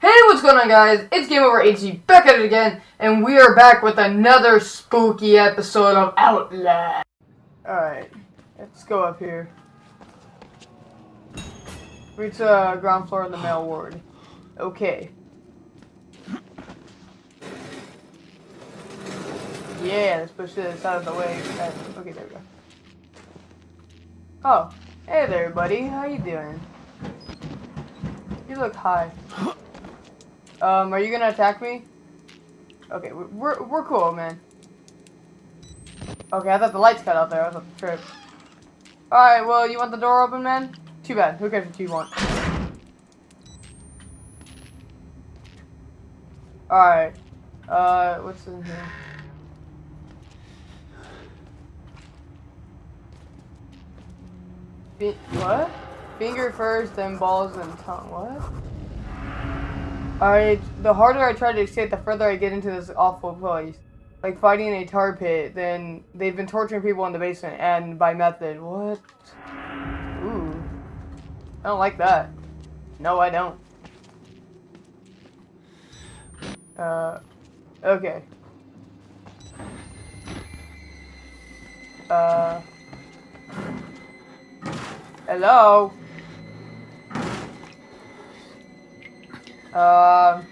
Hey, what's going on, guys? It's Game Over HG back at it again, and we are back with another spooky episode of Outlast. Alright, let's go up here. Reach the uh, ground floor in the male ward. Okay. Yeah, let's push this out of the way. Okay, there we go. Oh, hey there, buddy. How you doing? You look high. Um, are you gonna attack me? Okay, we're, we're cool, man. Okay, I thought the lights cut out there. I thought the trip. Alright, well, you want the door open, man? Too bad. Who cares what you want? Alright. Uh, what's in here? Be what? Finger first, then balls, then tongue. What? I the harder I try to escape, the further I get into this awful place. Like fighting in a tar pit, then they've been torturing people in the basement, and by method. What? Ooh. I don't like that. No, I don't. Uh, okay. Uh, hello? Um.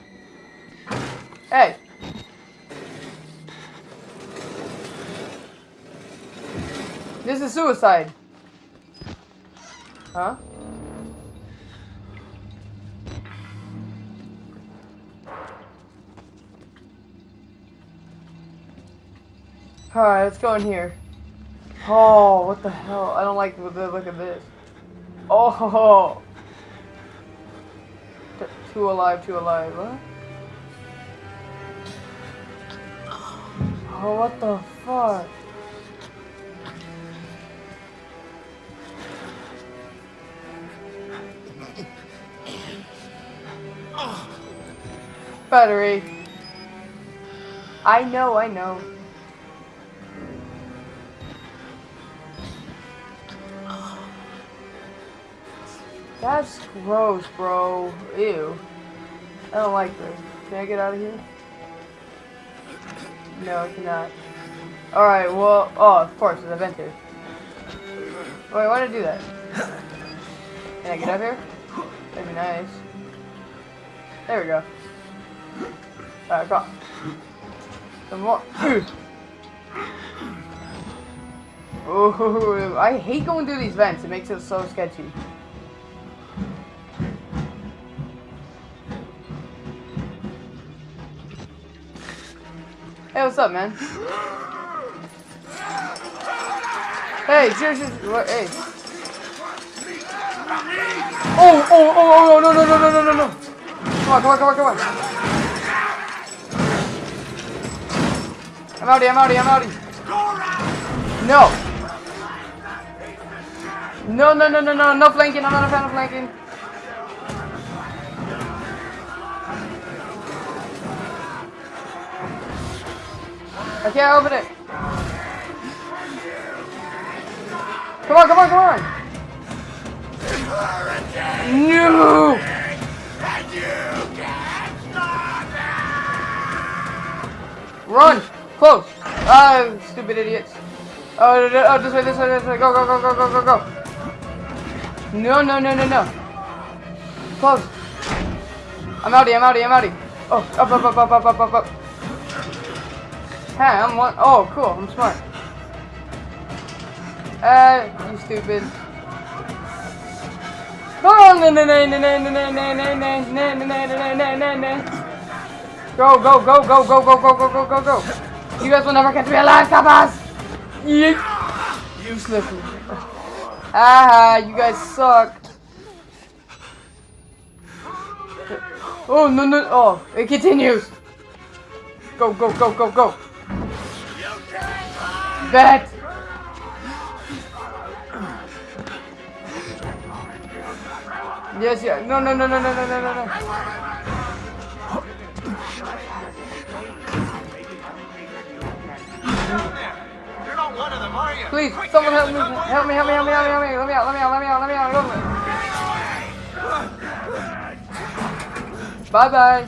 Hey. This is suicide. Huh? Alright, let's go in here. Oh, what the hell? I don't like the look of this. Oh, Two alive, two alive. What? Oh, what the fuck? Battery. I know, I know. That's gross, bro. Ew. I don't like this. Can I get out of here? No, I cannot. Alright, well, oh, of course, there's a vent here. Wait, why did I do that? Can I get up here? That'd be nice. There we go. Alright, got. Some more. Ooh, I hate going through these vents. It makes it so sketchy. What's up, man? Hey, seriously, what, hey. Oh, oh, oh, oh, no, no, no, no, no, no, no. Come on, come on, come on, come on. I'm outie, I'm outie, I'm outie. No. No, no, no, no, no, no flanking. I'm not a fan of flanking. I can't open it. Come on, come on, come on. No! Run! Close! Ah, stupid idiots. Oh, oh, this way, this way, this way. Go, go, go, go, go, go, go. No, no, no, no, no. Close. I'm outie, I'm outie, I'm outie. Oh, up, up, up, up, up, up, up, up. Hey, I'm one. Oh, cool. I'm smart. Uh, you stupid. Go, go, go, go, go, go, go, go, go, go, go. You guys will never catch me alive, Tapas. Useless. Ah, you guys suck. Oh, no, no. Oh, it continues. Go, go, go, go, go. Bet! Yes, yeah. No, no, no, no, no, no, no, no, no. Please, someone help me. Help me, help me, help me, help me, help me. Let me out, let me out, let me out, let me out, let me out. Bye bye.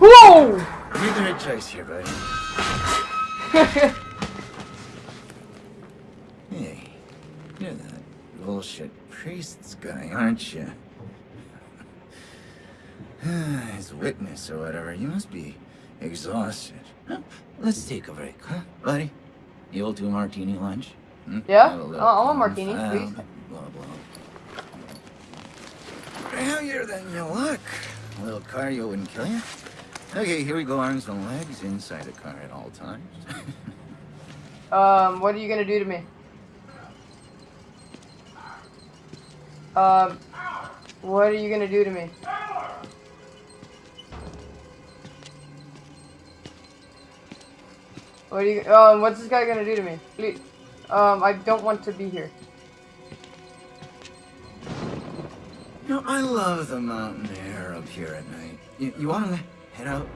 Whoa! You made the right choice here, buddy. Hey, you're that bullshit priest's guy, aren't you? His witness or whatever. You must be exhausted. Huh? Let's take a break, huh, buddy? You'll do a martini lunch? Hmm? Yeah? Little I- want martini, please. Blah, blah. Heavier than you look. A little cardio wouldn't kill you. Okay, here we go, arms and legs inside the car at all times. um, what are you gonna do to me? Um, what are you gonna do to me? What are you? Um, what's this guy gonna do to me? Please. Um, I don't want to be here. You know, I love the mountain air up here at night. You, you want to head out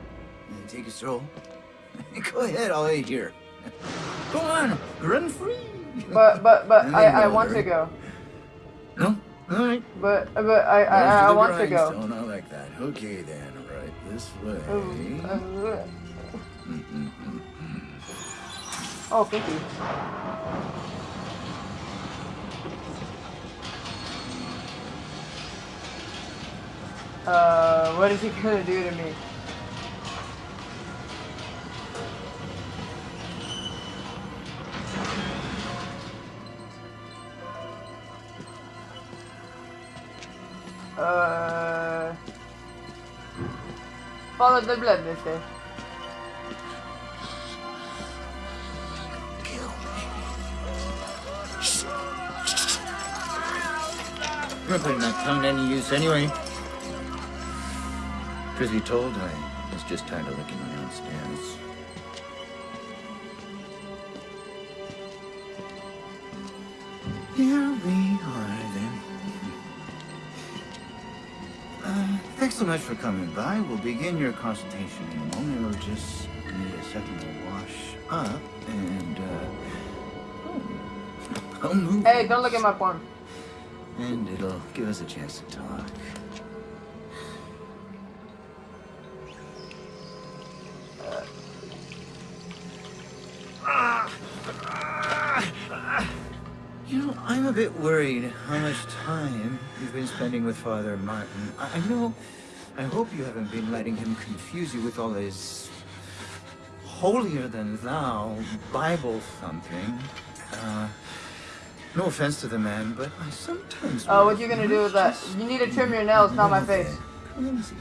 and take a stroll? Go ahead, I'll wait here. Go on, run free. But but but I I want to go. No? All right. But but I I, I, I want to go. Grindstone, I like that. Okay then, right this way. Uh, Mm-mm-mm. Oh, thank you. Uh, what is he gonna do to me? The blood, mister. I'm not tongue to any use anyway. Truth told, I was just tired of licking my own thanks so much for coming by. We'll begin your consultation in a moment. We'll just need a second to wash up and, uh... oh, I'll move. Hey, don't look at my porn. And it'll give us a chance to talk. You know, I'm a bit worried how much time you've been spending with Father Martin. I know, I hope you haven't been letting him confuse you with all his holier-than-thou Bible thumping. Uh, no offense to the man, but I sometimes... Oh, what you gonna do with that? You need to trim your nails, not my face. Crazy.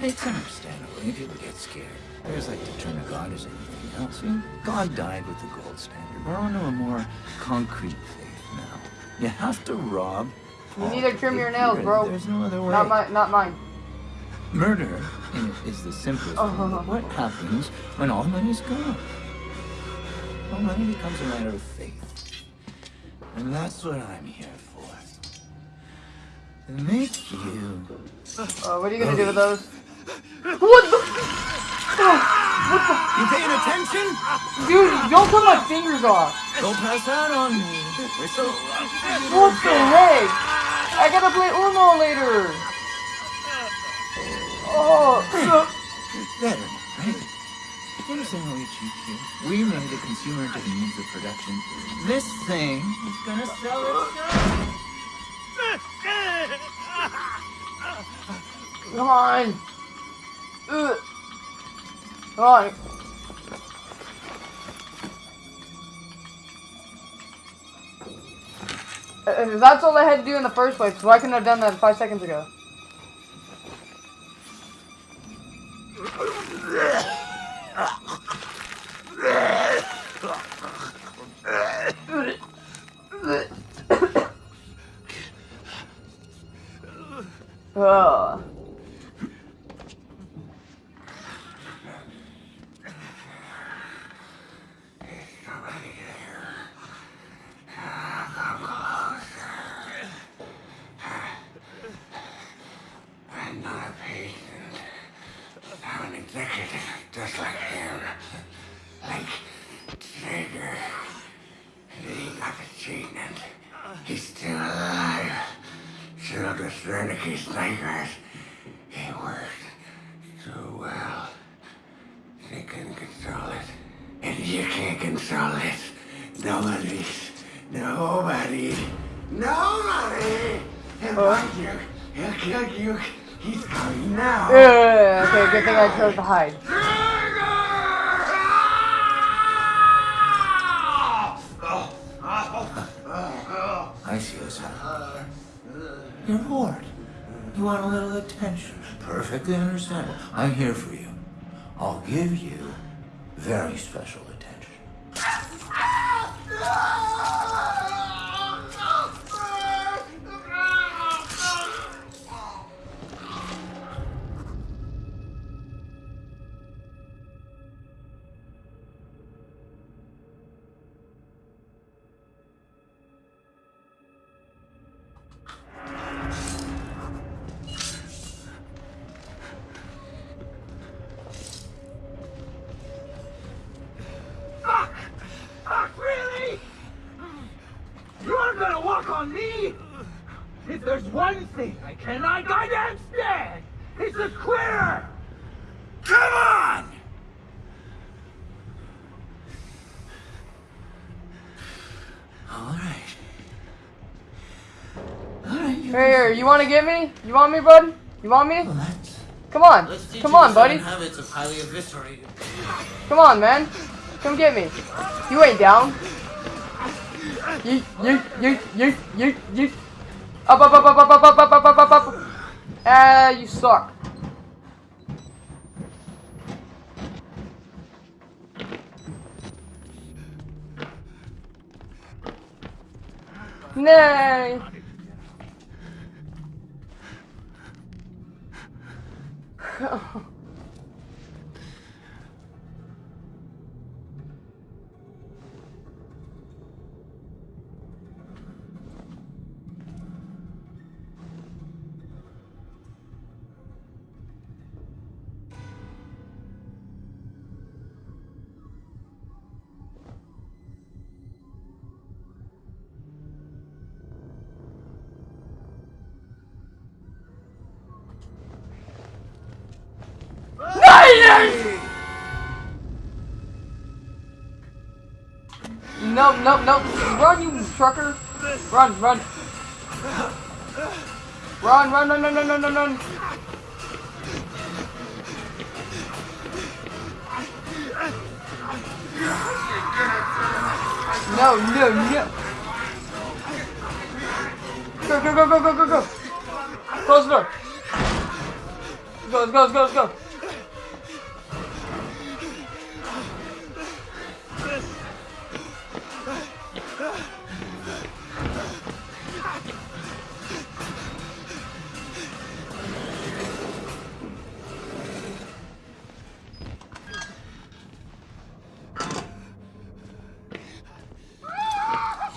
It's understandable when people get scared. There's like to turn to God as anything else. I mean, God died with the gold standard. We're on to a more concrete faith now. You have to rob. You need to trim your nails, bro. There's no other way. Not my, not mine. Murder is the simplest Oh. thing. What happens when all money's gone? Well, money becomes a matter of faith. And that's what I'm here for. To make you Uh, what are you gonna do with those? What the? You paying attention? Dude, don't cut my fingers off. Don't pass out on me. We're so What the heck? I gotta play Uno later. Oh, better, right? You understand how we here? We made the consumer to the means of production. This thing is gonna sell itself. come on. Ugh. Come on. That's all I had to do in the first place, couldn't I have done that five seconds ago? Ugh. I'm not a patient. I'm an executive, just like him. Like Trager. He got the treatment. He's still alive. Dr. Wernicke's nightmares. He worked so well. They couldn't control it. And you can't control it. Nobody. Nobody. Nobody. He'll find you. He'll kill you. He's coming now. Ugh, okay, good thing I chose to hide. I see what's happening. You're bored. You want a little attention. Perfectly understandable. I'm here for you. I'll give you very special attention. Thing I cannot goddamn stand, it's a quitter! Come on! All right. All right. You Here, you want to get me? You want me, bud? You want me? Come on. Come on, buddy. habits of highly eviscerated. Come on, man. Come get me. You ain't down. Yeet, yeet, yeet, yeet, yeet, yeet. Up, up, up, up, up, up, up, up, up, up, up, up. Ah, you suck. Nay. No, no, no. Run, you trucker. Run, run. Run, run, run, run, run, run, run, run. No, no, no. Go, go, go, go, go, go, go. Close the door. Go, go, go, go.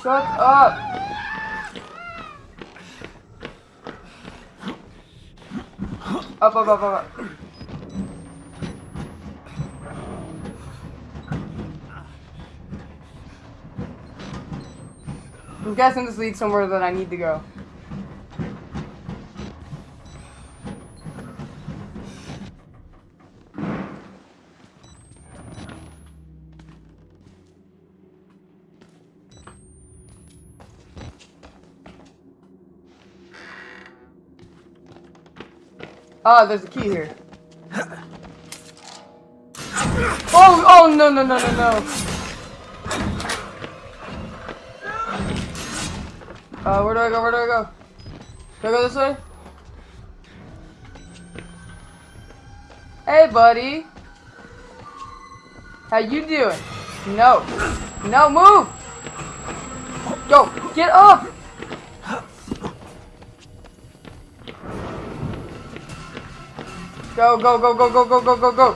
Shut up! Up, up, up, up, up. I'm guessing this leads somewhere that I need to go. Ah, there's a key here. Oh, oh, no, no, no, no, no. Uh, where do I go? Where do I go? Do I go this way? Hey, buddy. How you doing? No. No, move! Go, get up! Go, go, go, go, go, go, go, go, go.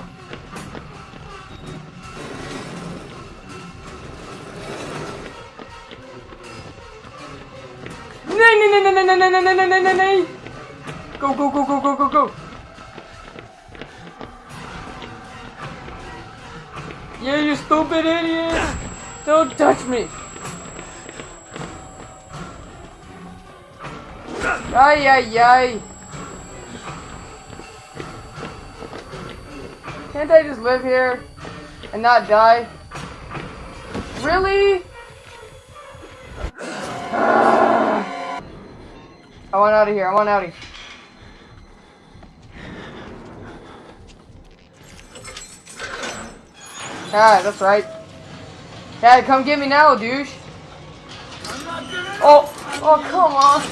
Nay, nay, nay, nay, nay, nay, nay, nay, nay, nay, nay. Go, go, go, go, go, go, go. Yeah, you stupid idiot. Don't touch me. Ay, ay, ay. Can't I just live here and not die? Really? I want out of here. I want out of here. Ah, that's right. Yeah, come get me now, douche. Oh, oh, come on.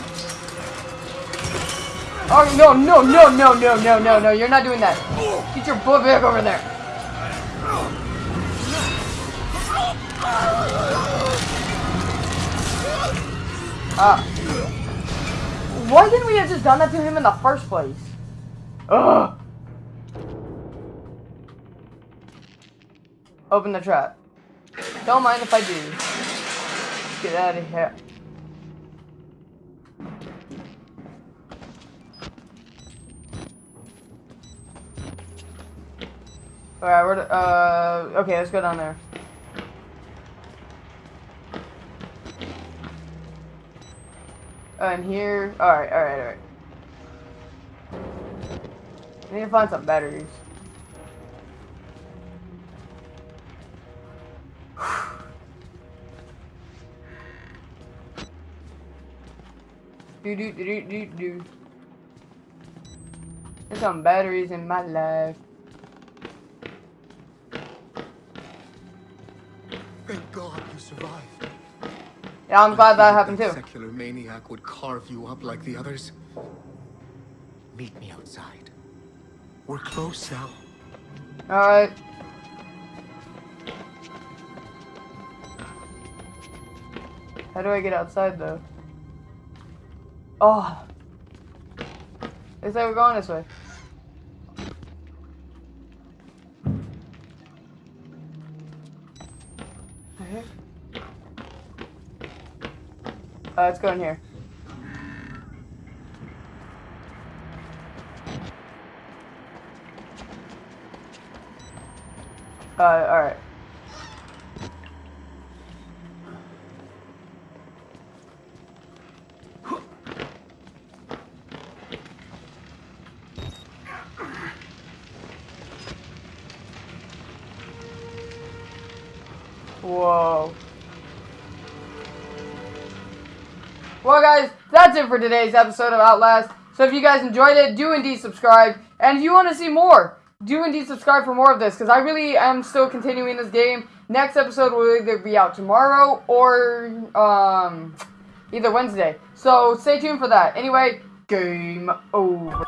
Oh, no, no, no, no, no, no, no, no, you're not doing that. Get your butt back over there. Ah. Why didn't we have just done that to him in the first place? Ugh. Open the trap. Don't mind if I do. Get out of here. Alright, we're, uh, okay, let's go down there. And here, alright, alright, alright. I need to find some batteries. Do do do do do. There's some batteries in my life. Thank God you survived. Yeah, I'm glad that happened too. Secular maniac would carve you up like the others. Meet me outside. We're close now. Alright. How do I get outside though? Oh. They say we're going this way. Uh, let's go in here. Uh, alright. That's it for today's episode of Outlast. So if you guys enjoyed it, do indeed subscribe. And if you want to see more, do indeed subscribe for more of this, because I really am still continuing this game. Next episode will either be out tomorrow or um, either Wednesday. So stay tuned for that. Anyway, game over.